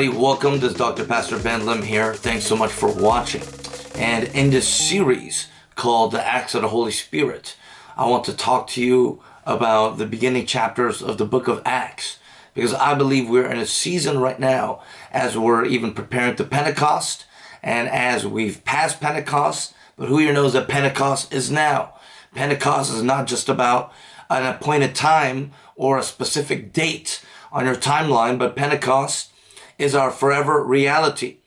everybody, welcome. This is Dr. Pastor Ben Lim here. Thanks so much for watching. And in this series called The Acts of the Holy Spirit, I want to talk to you about the beginning chapters of the book of Acts. Because I believe we're in a season right now as we're even preparing to Pentecost and as we've passed Pentecost, but who here knows that Pentecost is now? Pentecost is not just about an appointed time or a specific date on your timeline, but Pentecost is our forever reality.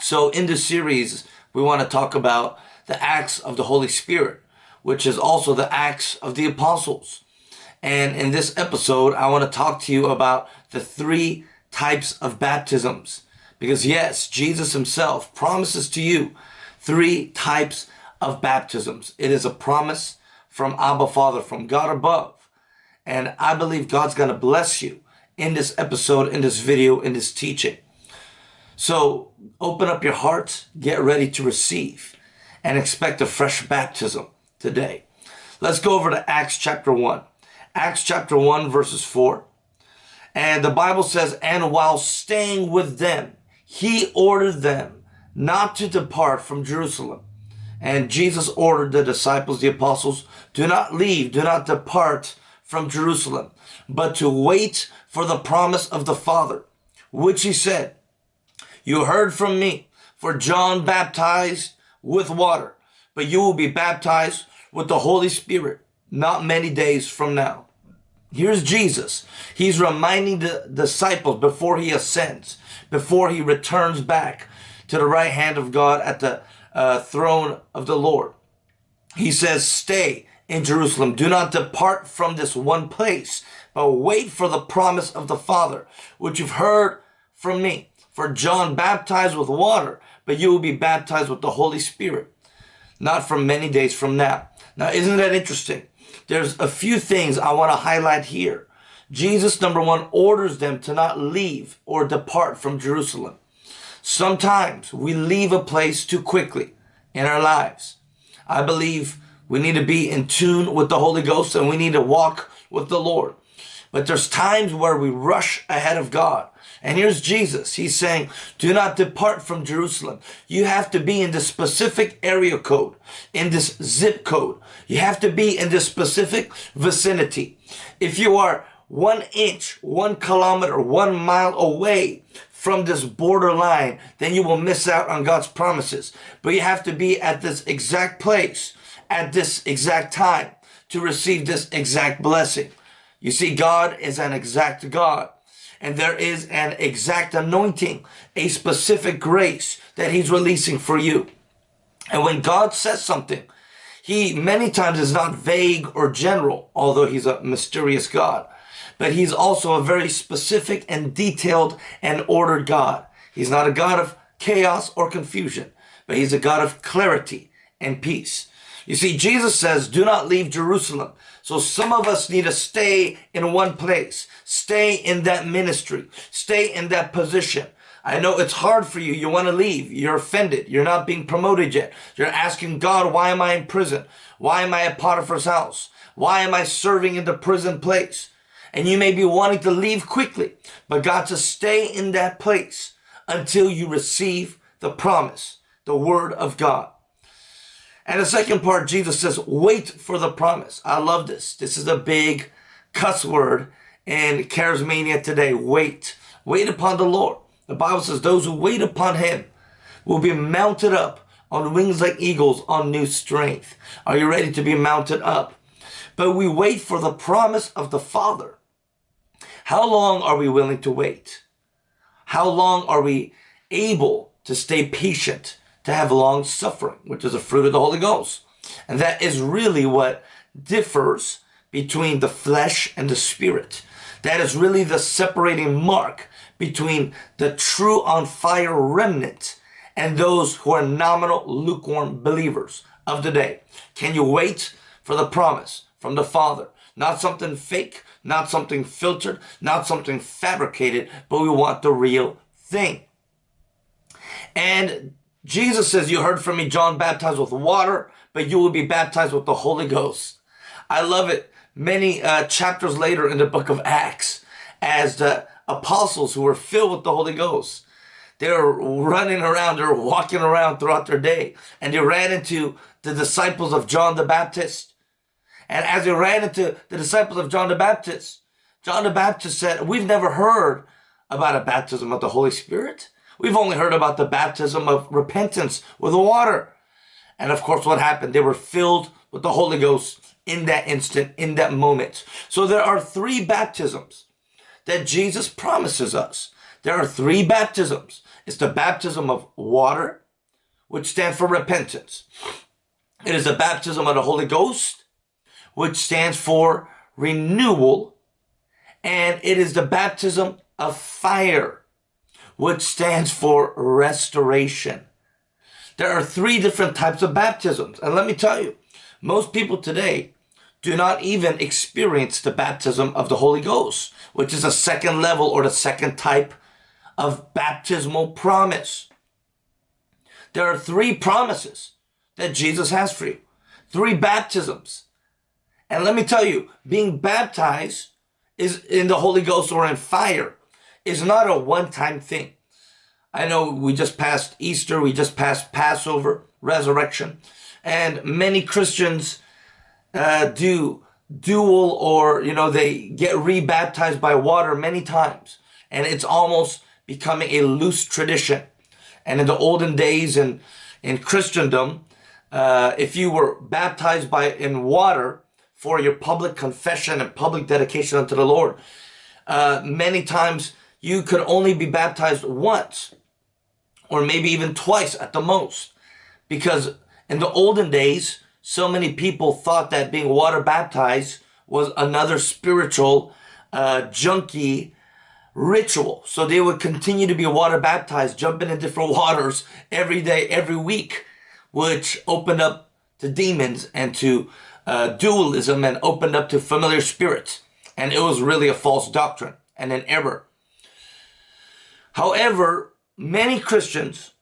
So in this series, we want to talk about the acts of the Holy Spirit, which is also the acts of the apostles. And in this episode, I want to talk to you about the three types of baptisms. Because yes, Jesus himself promises to you three types of baptisms. It is a promise from Abba Father, from God above. And I believe God's going to bless you in this episode, in this video, in this teaching. So open up your heart, get ready to receive, and expect a fresh baptism today. Let's go over to Acts chapter 1. Acts chapter 1, verses 4. And the Bible says, And while staying with them, he ordered them not to depart from Jerusalem. And Jesus ordered the disciples, the apostles, do not leave, do not depart from Jerusalem, but to wait for the promise of the Father, which he said, You heard from me, for John baptized with water, but you will be baptized with the Holy Spirit not many days from now. Here's Jesus. He's reminding the disciples before he ascends, before he returns back to the right hand of God at the uh, throne of the Lord. He says, Stay in Jerusalem. Do not depart from this one place, but wait for the promise of the Father, which you've heard from me. For John baptized with water, but you will be baptized with the Holy Spirit, not from many days from now. Now, isn't that interesting? There's a few things I want to highlight here. Jesus, number one, orders them to not leave or depart from Jerusalem. Sometimes we leave a place too quickly in our lives. I believe we need to be in tune with the Holy Ghost and we need to walk with the Lord. But there's times where we rush ahead of God. And here's Jesus. He's saying, do not depart from Jerusalem. You have to be in this specific area code, in this zip code. You have to be in this specific vicinity. If you are one inch, one kilometer, one mile away from this borderline, then you will miss out on God's promises. But you have to be at this exact place at this exact time to receive this exact blessing. You see, God is an exact God. And there is an exact anointing, a specific grace that he's releasing for you. And when God says something, he many times is not vague or general, although he's a mysterious God. But he's also a very specific and detailed and ordered God. He's not a God of chaos or confusion, but he's a God of clarity and peace. You see, Jesus says, do not leave Jerusalem. So some of us need to stay in one place, stay in that ministry, stay in that position. I know it's hard for you. You want to leave. You're offended. You're not being promoted yet. You're asking God, why am I in prison? Why am I at Potiphar's house? Why am I serving in the prison place? And you may be wanting to leave quickly, but God to stay in that place until you receive the promise, the word of God. And the second part, Jesus says, wait for the promise. I love this. This is a big cuss word in charismania today. Wait. Wait upon the Lord. The Bible says those who wait upon him will be mounted up on wings like eagles on new strength. Are you ready to be mounted up? But we wait for the promise of the Father. How long are we willing to wait? How long are we able to stay patient to have long suffering, which is a fruit of the Holy Ghost. And that is really what differs between the flesh and the spirit. That is really the separating mark between the true on fire remnant and those who are nominal lukewarm believers of the day. Can you wait for the promise from the Father? Not something fake, not something filtered, not something fabricated, but we want the real thing. And Jesus says, you heard from me, John baptized with water, but you will be baptized with the Holy Ghost. I love it. Many uh, chapters later in the book of Acts, as the apostles who were filled with the Holy Ghost. they're running around, they're walking around throughout their day, and they ran into the disciples of John the Baptist. And as they ran into the disciples of John the Baptist, John the Baptist said, We've never heard about a baptism of the Holy Spirit. We've only heard about the baptism of repentance with the water. And of course, what happened? They were filled with the Holy Ghost in that instant, in that moment. So there are three baptisms that Jesus promises us. There are three baptisms. It's the baptism of water, which stands for repentance. It is the baptism of the Holy Ghost, which stands for renewal. And it is the baptism of fire, which stands for restoration. There are three different types of baptisms. And let me tell you, most people today do not even experience the baptism of the Holy Ghost, which is a second level or the second type of baptismal promise. There are three promises that Jesus has for you. Three baptisms. And let me tell you, being baptized is in the Holy Ghost or in fire is not a one-time thing. I know we just passed Easter, we just passed Passover, resurrection, and many Christians uh, do dual or, you know, they get rebaptized by water many times. And it's almost becoming a loose tradition. And in the olden days in, in Christendom, uh, if you were baptized by in water for your public confession and public dedication unto the Lord, uh, many times you could only be baptized once or maybe even twice at the most. Because in the olden days, so many people thought that being water baptized was another spiritual uh, junky ritual. So they would continue to be water baptized, jumping in different waters every day, every week, which opened up to demons and to uh, dualism and opened up to familiar spirits. And it was really a false doctrine and an error. However, Many Christians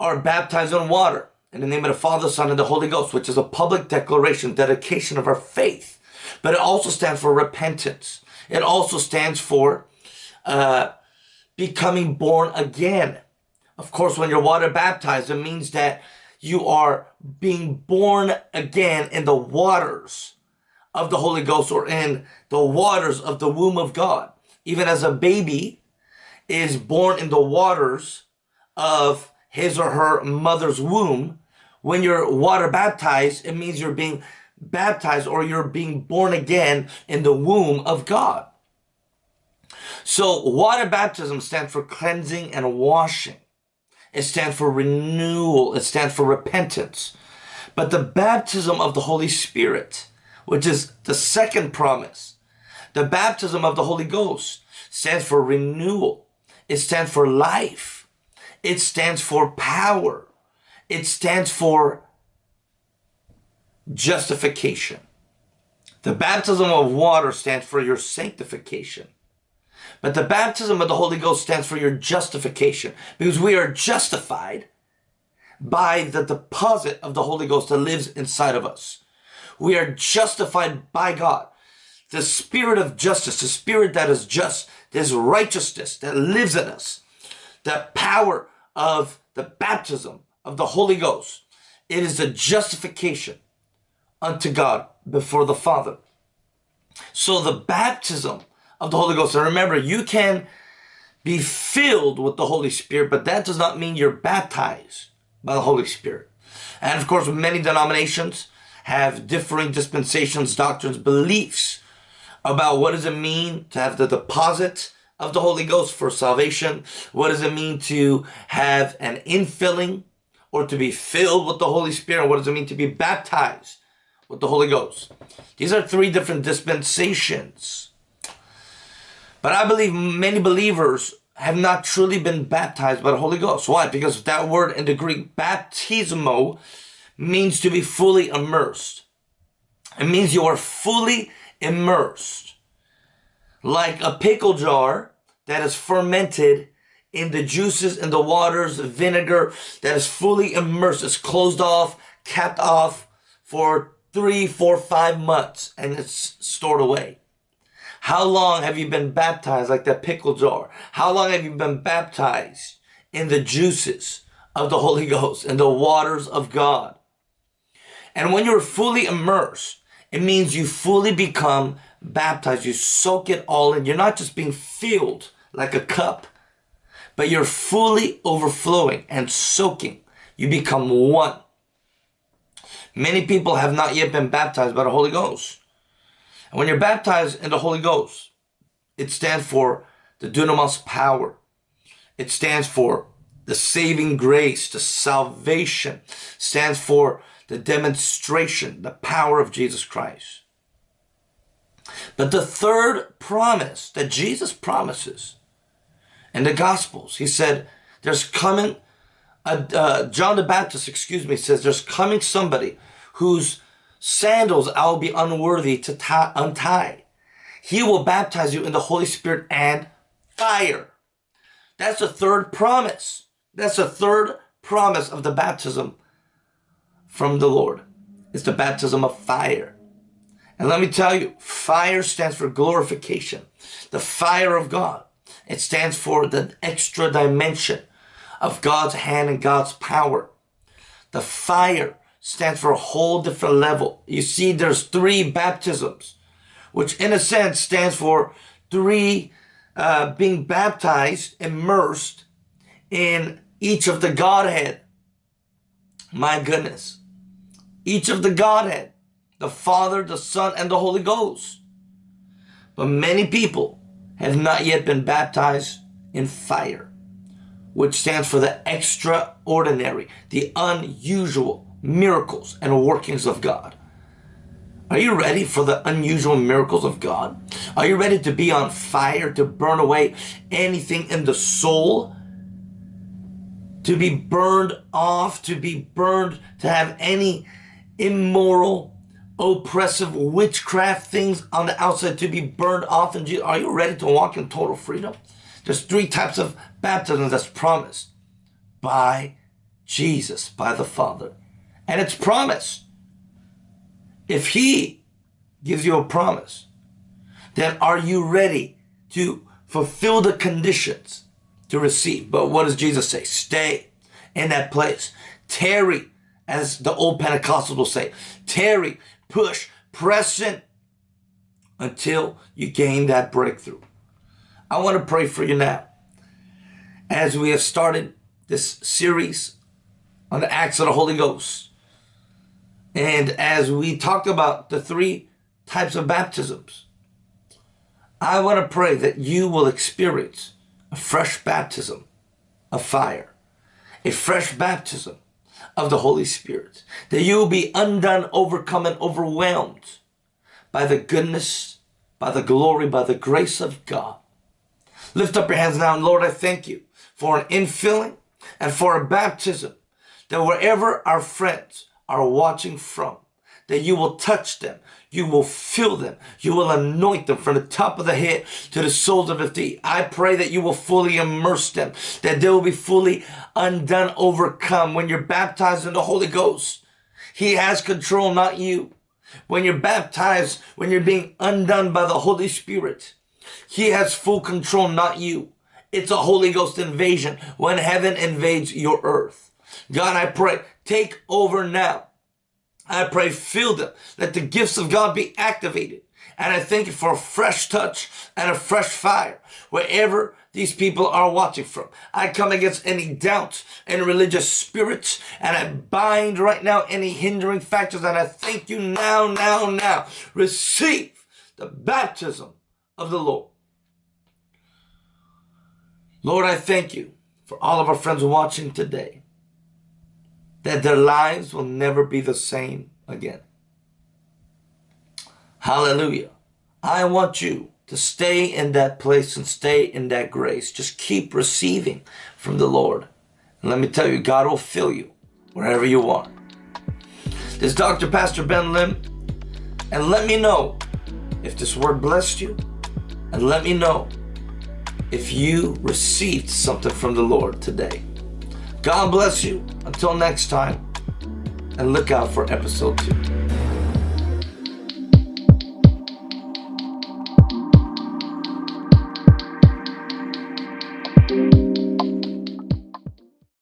are baptized in water in the name of the Father, Son, and the Holy Ghost, which is a public declaration, dedication of our faith. But it also stands for repentance. It also stands for uh, becoming born again. Of course, when you're water baptized, it means that you are being born again in the waters of the Holy Ghost or in the waters of the womb of God. Even as a baby is born in the waters of his or her mother's womb, when you're water baptized, it means you're being baptized or you're being born again in the womb of God. So water baptism stands for cleansing and washing. It stands for renewal. It stands for repentance. But the baptism of the Holy Spirit, which is the second promise, the baptism of the Holy Ghost stands for renewal. It stands for life. It stands for power. It stands for justification. The baptism of water stands for your sanctification. But the baptism of the Holy Ghost stands for your justification because we are justified by the deposit of the Holy Ghost that lives inside of us. We are justified by God. The spirit of justice, the spirit that is just, this righteousness that lives in us, the power of the baptism of the Holy Ghost. It is the justification unto God before the Father. So the baptism of the Holy Ghost, and remember, you can be filled with the Holy Spirit, but that does not mean you're baptized by the Holy Spirit. And of course, many denominations have differing dispensations, doctrines, beliefs about what does it mean to have the deposit of the Holy Ghost for salvation? What does it mean to have an infilling or to be filled with the Holy Spirit? What does it mean to be baptized with the Holy Ghost? These are three different dispensations. But I believe many believers have not truly been baptized by the Holy Ghost. Why? Because that word in the Greek, baptismo, means to be fully immersed. It means you are fully immersed like a pickle jar that is fermented in the juices and the waters, the vinegar that is fully immersed, it's closed off, capped off for three, four, five months, and it's stored away. How long have you been baptized like that pickle jar? How long have you been baptized in the juices of the Holy Ghost, in the waters of God? And when you're fully immersed, it means you fully become baptized. You soak it all in. You're not just being filled like a cup, but you're fully overflowing and soaking. You become one. Many people have not yet been baptized by the Holy Ghost. And when you're baptized in the Holy Ghost, it stands for the dunamis power. It stands for the saving grace, the salvation, stands for the demonstration, the power of Jesus Christ. But the third promise that Jesus promises in the Gospels, he said, there's coming, uh, uh, John the Baptist, excuse me, says there's coming somebody whose sandals I will be unworthy to untie. He will baptize you in the Holy Spirit and fire. That's the third promise. That's the third promise of the baptism from the Lord. It's the baptism of fire. And let me tell you, fire stands for glorification. The fire of God. It stands for the extra dimension of God's hand and God's power. The fire stands for a whole different level. You see, there's three baptisms, which in a sense stands for three uh, being baptized, immersed in each of the Godhead. My goodness. Each of the Godhead, the Father, the Son, and the Holy Ghost. But many people have not yet been baptized in fire, which stands for the extraordinary, the unusual, miracles and workings of God. Are you ready for the unusual miracles of God? Are you ready to be on fire, to burn away anything in the soul? To be burned off, to be burned, to have any immoral, oppressive witchcraft things on the outside to be burned off And? Are you ready to walk in total freedom? There's three types of baptism that's promised by Jesus, by the Father. And it's promise. If he gives you a promise, then are you ready to fulfill the conditions to receive? But what does Jesus say? Stay in that place. Tarry, as the old Pentecostals will say. Tarry, push, press in until you gain that breakthrough. I want to pray for you now. As we have started this series on the acts of the Holy Ghost, and as we talked about the three types of baptisms, I want to pray that you will experience a fresh baptism of fire, a fresh baptism of the Holy Spirit, that you will be undone, overcome, and overwhelmed by the goodness, by the glory, by the grace of God. Lift up your hands now, and Lord, I thank you for an infilling and for a baptism that wherever our friends are watching from, that you will touch them, you will fill them, you will anoint them from the top of the head to the soles of the feet. I pray that you will fully immerse them, that they will be fully undone, overcome. When you're baptized in the Holy Ghost, He has control, not you. When you're baptized, when you're being undone by the Holy Spirit, He has full control, not you. It's a Holy Ghost invasion when heaven invades your earth. God, I pray, take over now. I pray, fill them. Let the gifts of God be activated. And I thank you for a fresh touch and a fresh fire wherever these people are watching from. I come against any doubt and religious spirits and I bind right now any hindering factors and I thank you now, now, now. Receive the baptism of the Lord. Lord, I thank you for all of our friends watching today that their lives will never be the same again. Hallelujah. I want you to stay in that place and stay in that grace. Just keep receiving from the Lord. And let me tell you, God will fill you wherever you are. This is Dr. Pastor Ben Lim. And let me know if this word blessed you. And let me know if you received something from the Lord today. God bless you. Until next time, and look out for episode two.